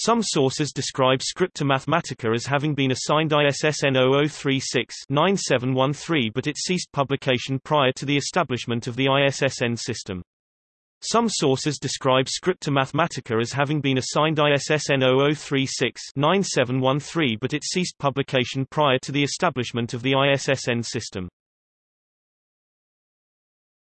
Some sources describe Scripta Mathematica as having been assigned ISSN 0036-9713 but it ceased publication prior to the establishment of the ISSN system. Some sources describe Scripta Mathematica as having been assigned ISSN 0036-9713 but it ceased publication prior to the establishment of the ISSN system.